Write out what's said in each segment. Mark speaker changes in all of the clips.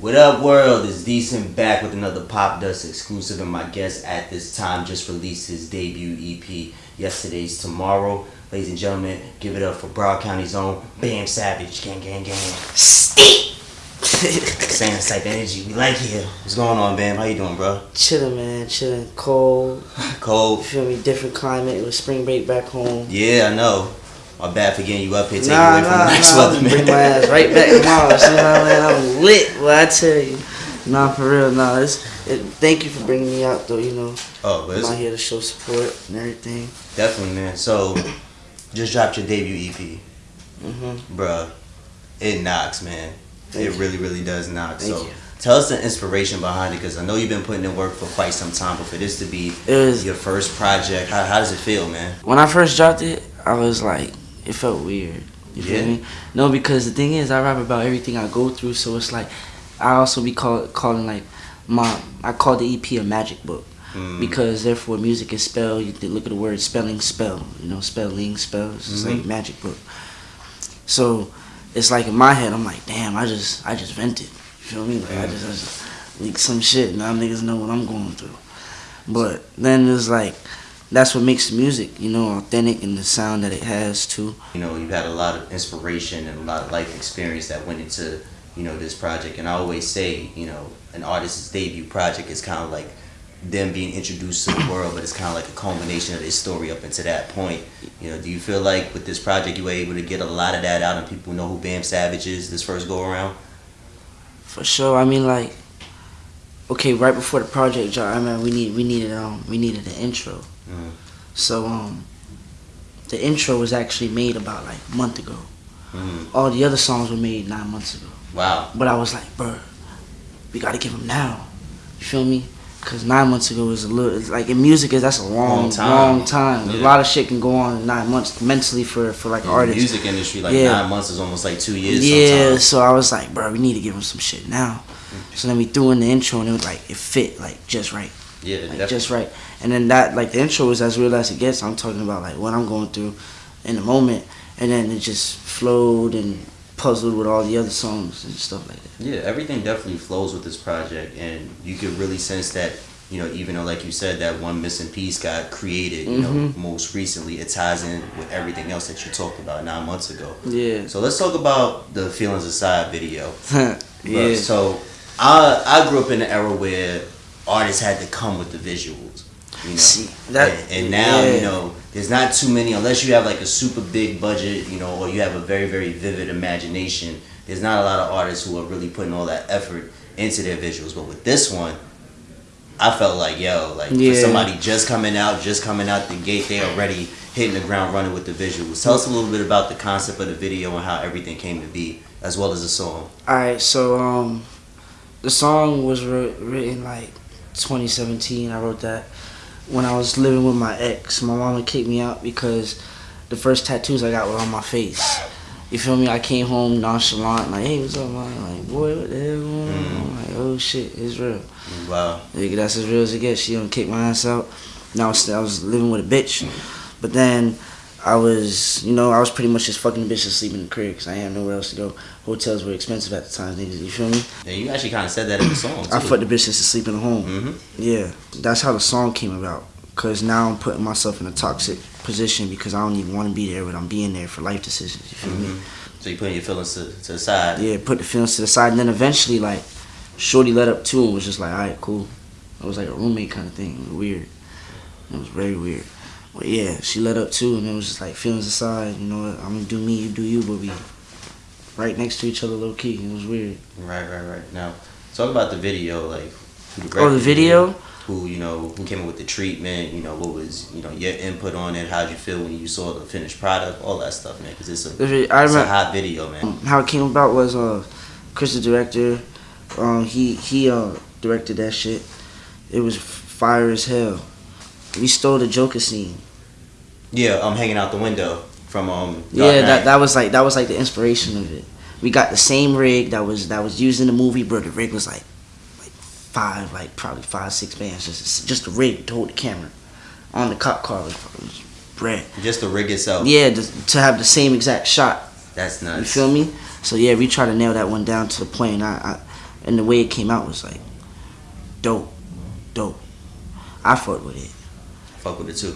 Speaker 1: What up, world? Is Decent back with another Popdust exclusive, and my guest at this time just released his debut EP. Yesterday's tomorrow, ladies and gentlemen. Give it up for Broward County's own Bam Savage, gang, gang, gang.
Speaker 2: Steep.
Speaker 1: Same type energy we like here. What's going on, Bam? How you doing, bro?
Speaker 2: Chilling, man. Chilling. Cold.
Speaker 1: Cold.
Speaker 2: You feel me? Different climate. It was spring break back home.
Speaker 1: Yeah, I know. My bad for getting you up here, taking
Speaker 2: Nah,
Speaker 1: away from
Speaker 2: nah,
Speaker 1: the nice
Speaker 2: nah.
Speaker 1: weather,
Speaker 2: I'm bring my ass right back tomorrow. See what I mean? I'm lit. What I tell you. Nah, for real. Nah, it's, it, thank you for bringing me out, though. You know,
Speaker 1: Oh, but
Speaker 2: I'm out here to show support and everything.
Speaker 1: definitely, man. So, just dropped your debut EP.
Speaker 2: Mm-hmm.
Speaker 1: Bruh, it knocks, man.
Speaker 2: Thank
Speaker 1: it
Speaker 2: you.
Speaker 1: really, really does knock.
Speaker 2: Thank
Speaker 1: so,
Speaker 2: you.
Speaker 1: tell us the inspiration behind it, because I know you've been putting in work for quite some time, but for this to be
Speaker 2: It was
Speaker 1: your first project, how, how does it feel, man?
Speaker 2: when I first dropped it. I was like, it felt weird. You feel
Speaker 1: Yeah?
Speaker 2: me? No, because the thing is, I rap about everything I go through, so it's like I also be call, calling like my I call the EP a magic book
Speaker 1: Mm,
Speaker 2: because therefore music is spell. You look at the word spelling, spell. You know, spelling, spells. It's
Speaker 1: Mhm.
Speaker 2: like magic book. So it's like in my head, I'm like, damn, I just I just vented. You feel me? Like I just, I just leaked some shit. Now niggas know what I'm going through. But then it's like that's what makes the music, you know, authentic and the sound that it has too.
Speaker 1: you know, you've had a lot of inspiration and a lot of life experience that went into, you know, this project. And I always say, you know, an artist's debut project is kind of like them being introduced to the world, but it's kind of like a culmination of their story up into that point. You know, do you feel like with this project you were able to get a lot of that out and people know who Bam Savage is this first go around?
Speaker 2: For sure. I mean, like, okay, right before the project I mean, we need we needed um we needed an intro.
Speaker 1: Mhm.
Speaker 2: So um, the intro was actually made about like a month ago.
Speaker 1: Mhm.
Speaker 2: All the other songs were made nine months ago.
Speaker 1: Wow.
Speaker 2: But I was like, bro, we gotta give them now. You feel me? Cause nine months ago was a little it's like in music is that's a long,
Speaker 1: Long time.
Speaker 2: long time. A lot of shit can go on in nine months mentally for for like
Speaker 1: In the
Speaker 2: artists.
Speaker 1: music industry, like
Speaker 2: Yeah.
Speaker 1: nine months is almost like two years
Speaker 2: Yeah,
Speaker 1: sometimes.
Speaker 2: so I was like, bro, we need to give him some shit now. So then we threw in the intro and it was like it fit like just right,
Speaker 1: Yeah,
Speaker 2: like
Speaker 1: definitely.
Speaker 2: just right. And then that like the intro was as real as it gets. I'm talking about like what I'm going through in the moment, and then it just flowed and puzzled with all the other songs and stuff like that.
Speaker 1: Yeah, everything definitely flows with this project, and you can really sense that. You know, even though, like you said, that one missing piece got created. You know,
Speaker 2: Mhm.
Speaker 1: most recently, it ties in with everything else that you talked about nine months ago.
Speaker 2: Yeah,
Speaker 1: So let's talk about the feelings aside video.
Speaker 2: yeah.
Speaker 1: Look, so I I grew up in an era where artists had to come with the visuals. You know,
Speaker 2: See that,
Speaker 1: and, and now
Speaker 2: yeah.
Speaker 1: you know there's not too many unless you have like a super big budget, you know, or you have a very very vivid imagination. There's not a lot of artists who are really putting all that effort into their visuals. But with this one, I felt like yo, like
Speaker 2: Yeah.
Speaker 1: for somebody just coming out, just coming out the gate, they already hitting the ground running with the visuals. Tell us a little bit about the concept of the video and how everything came to be, as well as the song.
Speaker 2: All right, so um, the song was wr- written like 2017. I wrote that when I was living with my ex. My mama kicked me out because the first tattoos I got were on my face. You feel me? I came home nonchalant, like, "Hey, what's up, man?" Like, boy, what the hell going on?
Speaker 1: Mm.
Speaker 2: I'm like, "Oh shit, it's real."
Speaker 1: Wow.
Speaker 2: That's as real as it gets. She done kick my ass out. Now I was living with a bitch, but then I was, you know, I was pretty much just fucking the bitch to sleep in the crib because I had nowhere else to go. Hotels were expensive at the time, niggas. You feel me?
Speaker 1: And you actually kind of said that in the song. Too.
Speaker 2: I fucked the bitch just to sleep in the home.
Speaker 1: hmm
Speaker 2: Yeah, that's how the song came about. Cause now I'm putting myself in a toxic position because I don't even want to be there, but I'm being there for life decisions. You feel me?
Speaker 1: hmm So you putting your feelings to, to the side.
Speaker 2: Yeah, put the feelings to the side, and then eventually, like, Shorty let up too and was just like, all right, cool. It was like a roommate kind of thing. It was weird. It was very weird. But yeah, she let up too, and it was just like feelings aside. You know, what, I'm gonna do me, you do you, but we right next to each other, low key. It was weird.
Speaker 1: Right, right, right. Now, talk about the video, like who
Speaker 2: Oh, the video?
Speaker 1: Who you know? Who came up with the treatment? You know, what was you know your input on it? How'd you feel when you saw the finished product? All that stuff, man. Because it's a
Speaker 2: The I
Speaker 1: it's a hot video, man.
Speaker 2: how it came about was uh, Chris, the director. Um, he he uh directed that shit. It was fire as hell. We stole the Joker scene.
Speaker 1: Yeah, I'm hanging out the window from um. Dark
Speaker 2: yeah,
Speaker 1: Knight.
Speaker 2: that that was like that was like the inspiration of it. We got the same rig that was that was used in the movie, bro. The rig was like like five, like probably five, six bands. Just just a rig to hold the camera on the cop car was, was bread.
Speaker 1: Just the rig itself.
Speaker 2: Yeah, to, to have the same exact shot.
Speaker 1: That's nuts.
Speaker 2: You feel me? So yeah, we tried to nail that one down to the point. I, I and the way it came out was like dope, dope. I fucked with it.
Speaker 1: Fuck with it too.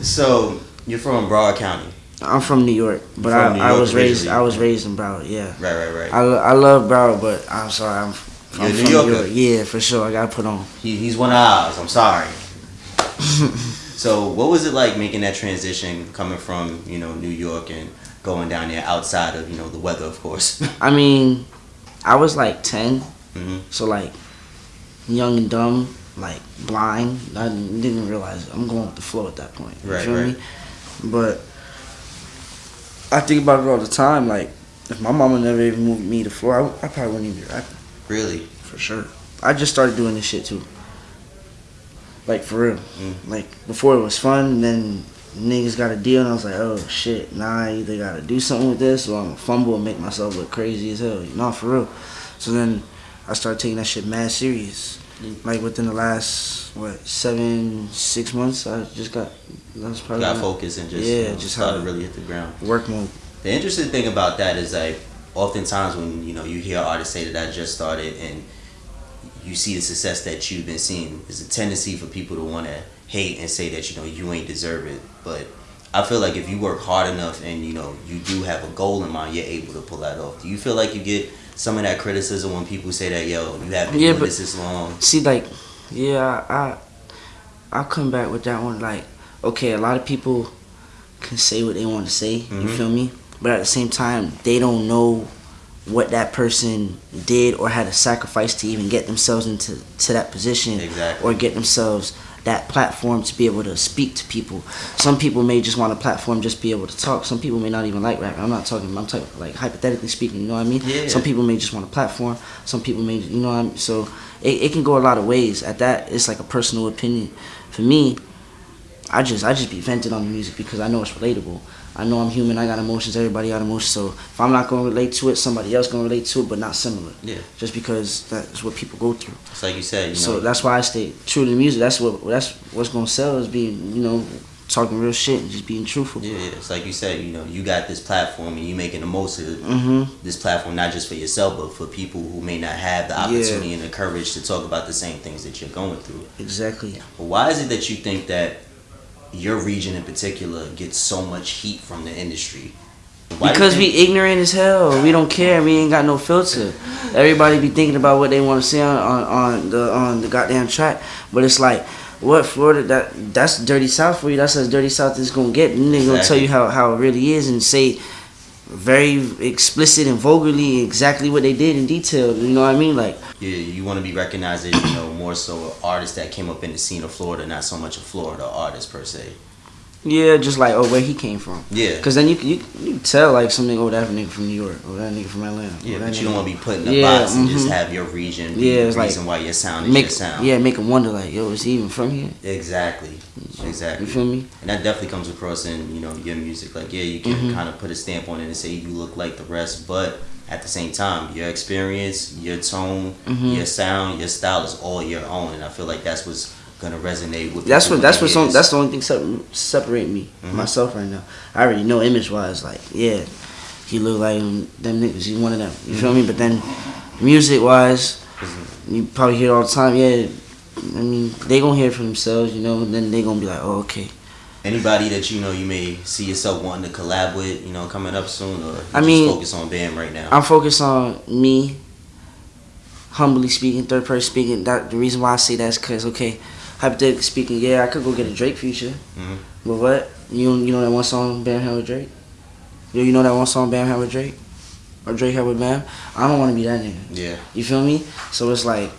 Speaker 1: so you're from Broward County,
Speaker 2: I'm from New York, but I,
Speaker 1: New
Speaker 2: I was raised. I was raised in Broward. Yeah,
Speaker 1: right? Right? Right.
Speaker 2: I, I love Broward, but I'm sorry, I'm, I'm
Speaker 1: a New
Speaker 2: from
Speaker 1: Yorker.
Speaker 2: New York. Yeah, for sure. I gotta put on.
Speaker 1: He, he's one of ours. I'm sorry. so, what was it like making that transition, coming from you know New York and going down there outside of you know the weather, of course?
Speaker 2: I mean, I was like 10,
Speaker 1: Mhm.
Speaker 2: so like young and dumb, like blind. I didn't realize I'm going with the flow at that point. You
Speaker 1: Right,
Speaker 2: feel
Speaker 1: right.
Speaker 2: me? But I think about it all the time. Like, if my mama never even moved me to Florida, I, I probably wouldn't even be rapping
Speaker 1: really?
Speaker 2: for sure. I just started doing this shit too. Like for real.
Speaker 1: Mm.
Speaker 2: Like before it was fun, and then niggas got a deal, and I was like, oh shit, nah, I either gotta do something with this, or I'm gonna fumble and make myself look crazy as hell. You know, for real. So then I started taking that shit mad serious. Like within the last what seven, six months, I just got. That was probably
Speaker 1: Got focused and just
Speaker 2: Yeah,
Speaker 1: you know,
Speaker 2: just
Speaker 1: started really hit the ground.
Speaker 2: work mode.
Speaker 1: The interesting thing about that is like oftentimes when you know you hear artists say that I just started and you see the success that you've been seeing, there's a tendency for people to want to hate and say that you know you ain't deserve it. But I feel like if you work hard enough and you know you do have a goal in mind, you're able to pull that off. Do you feel like you get some of that criticism when people say that yo you have been
Speaker 2: Yeah,
Speaker 1: doing
Speaker 2: but-
Speaker 1: this this long?
Speaker 2: See, like, yeah, I, I come back with that one. Like, okay, a lot of people can say what they want to say. You
Speaker 1: Mhm.
Speaker 2: feel me? But at the same time, they don't know what that person did or had to sacrifice to even get themselves into to that position
Speaker 1: Exactly.
Speaker 2: or get themselves that platform to be able to speak to people. Some people may just want a platform just be able to talk. Some people may not even like rapping. I'm not talking. I'm talking like hypothetically speaking. You know what I mean?
Speaker 1: Yeah.
Speaker 2: Some people may just want a platform. Some people may, you know what I mean? So it, it can go a lot of ways. At that, it's like a personal opinion. For me, I just I just be venting on the music because I know it's relatable. I know I'm human. I got emotions. Everybody got emotions. So if I'm not gonna relate to it, somebody else gonna relate to it, but not similar.
Speaker 1: Yeah.
Speaker 2: Just because that's what people go through.
Speaker 1: It's like you said, you know.
Speaker 2: So that's why I stay true to the music. That's what that's what's gonna sell is being you know talking real shit and just being truthful.
Speaker 1: yeah, yeah, it's like you said, you know, you got this platform and you're making the most of it.
Speaker 2: hmm
Speaker 1: this platform not just for yourself but for people who may not have the
Speaker 2: Yeah.
Speaker 1: opportunity and the courage to talk about the same things that you're going through.
Speaker 2: Exactly.
Speaker 1: But why is it that you think that your region in particular gets so much heat from the industry? Why
Speaker 2: Because we ignorant as hell. We don't care. We ain't got no filter. Everybody be thinking about what they want to say on, on, on the on the goddamn track, but it's like, what Florida? That that's dirty South for you. That's as dirty South as gonna get. And they gonna tell you how how it really is and say very explicit and vulgarly exactly what they did in detail. You know what I mean? Like
Speaker 1: you, you want to be recognized as you know more so an artist that came up in the scene of Florida, not so much a Florida artist per se.
Speaker 2: Yeah, just like oh where he came from.
Speaker 1: Yeah,
Speaker 2: Cause then you you, you tell like something oh that nigga from New York or that nigga from Atlanta.
Speaker 1: yeah,
Speaker 2: or
Speaker 1: but you don't want to be put in a
Speaker 2: Yeah,
Speaker 1: box and just
Speaker 2: mhm.
Speaker 1: have your region be
Speaker 2: Yeah,
Speaker 1: the
Speaker 2: it's like-
Speaker 1: reason why your sound is
Speaker 2: make
Speaker 1: your sound.
Speaker 2: yeah make him wonder like yo is he even from here?
Speaker 1: Exactly, exactly.
Speaker 2: You feel me?
Speaker 1: And that definitely comes across in you know your music. Like yeah, you can
Speaker 2: Mhm.
Speaker 1: kind of put a stamp on it and say you look like the rest, but at the same time, your experience, your tone,
Speaker 2: Mhm.
Speaker 1: your sound, your style is all your own, and I feel like that's what's gonna resonate with.
Speaker 2: That's what that's
Speaker 1: they
Speaker 2: on, that's the only thing sep- separate me
Speaker 1: Mhm.
Speaker 2: myself right now. I already know image wise like yeah, he look like them niggas. He's one of them. You feel me? But then music wise, you probably hear all the time. Yeah, I mean they gonna hear it for themselves. You know, and then they gonna be like oh okay.
Speaker 1: Anybody that you know you may see yourself wanting to collab with, you know, coming up soon, or you
Speaker 2: I
Speaker 1: just
Speaker 2: mean,
Speaker 1: focus on Bam right now.
Speaker 2: I'm focused on me. Humbly speaking, third person speaking. That the reason why I say that is because okay, hypothetically speaking, yeah, I could go get a Drake feature,
Speaker 1: Mhm.
Speaker 2: but what you you know that one song Bam had with Drake? Yo, you know that one song Bam had with Drake, or Drake had with Bam? I don't want to be that nigga.
Speaker 1: Yeah,
Speaker 2: You feel me? So it's like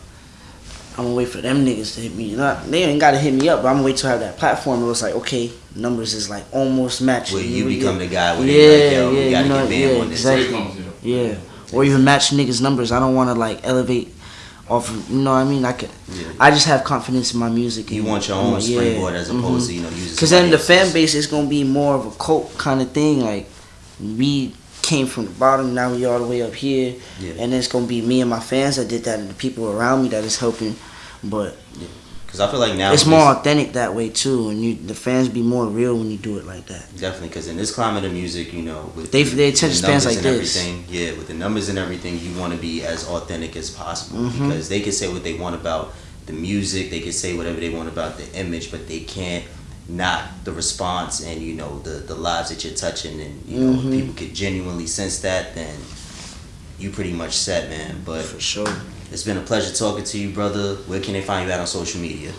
Speaker 2: I'm gonna wait for them niggas to hit me. Not they ain't gotta hit me up, but I'm gonna wait I have that platform. It was like okay, numbers is like almost matching.
Speaker 1: where you
Speaker 2: know,
Speaker 1: become
Speaker 2: yeah.
Speaker 1: the guy where
Speaker 2: Yeah,
Speaker 1: like, yo,
Speaker 2: yeah,
Speaker 1: we gotta
Speaker 2: you know,
Speaker 1: get Bam
Speaker 2: yeah,
Speaker 1: on this.
Speaker 2: exactly. Yeah, or even match niggas' numbers. I don't want to like elevate off. You know what I mean? I could.
Speaker 1: Yeah.
Speaker 2: I just have confidence in my music.
Speaker 1: You want your own
Speaker 2: yeah,
Speaker 1: springboard as opposed
Speaker 2: mhm.
Speaker 1: to you know using.
Speaker 2: Cause then the fan base is gonna be more of a cult kind of thing. Like we came from the bottom, now we all the way up here,
Speaker 1: Yeah.
Speaker 2: and it's gonna be me and my fans that did that, and the people around me that is helping. But
Speaker 1: Cause I feel like now
Speaker 2: it's more authentic that way too, and you the fans be more real when you do it like that.
Speaker 1: Definitely, because in this climate of music, you know, with
Speaker 2: they they attention spans like
Speaker 1: and
Speaker 2: this.
Speaker 1: Everything, yeah, with the numbers and everything, you want to be as authentic as possible mm-hmm. because they can say what they want about the music, they can say whatever they want about the image, but they can't not the response and you know the the lives that you're touching, and you know mm-hmm. people could genuinely sense that, then you pretty much set, man. But
Speaker 2: for sure.
Speaker 1: It's been a pleasure talking to you, brother. Where can they find you at on social media?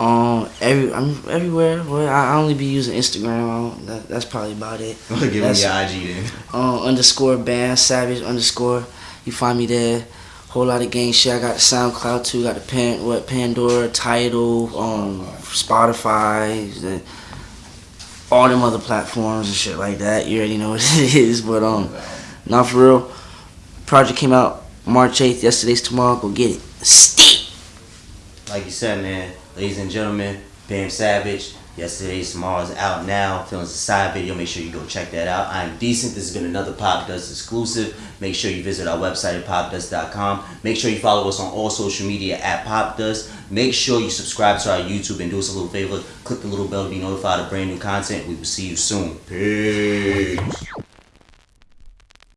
Speaker 2: Um, every I'm everywhere. Well, I only be using Instagram. That, that's probably about it.
Speaker 1: Give
Speaker 2: that's,
Speaker 1: me your IG then.
Speaker 2: Um, underscore bam savage underscore. You find me there. Whole lot of gang shit. I got SoundCloud too. Got the pan what Pandora, Tidal, um, Spotify, the, all them other platforms and shit like that. You already know what it is. But um, not for real. Project came out March 8th, yesterday's tomorrow. Go get it. Steep!
Speaker 1: Like you said, man, ladies and gentlemen, Bam Savage. Yesterday's tomorrow's out now. Feelings Aside video. Make sure you go check that out. I'm decent. This has been another Popdust exclusive. Make sure you visit our website at popdust.com. Make sure you follow us on all social media at Popdust. Make sure you subscribe to our YouTube and do us a little favor. Click the little bell to be notified of brand new content. We will see you soon. Peace.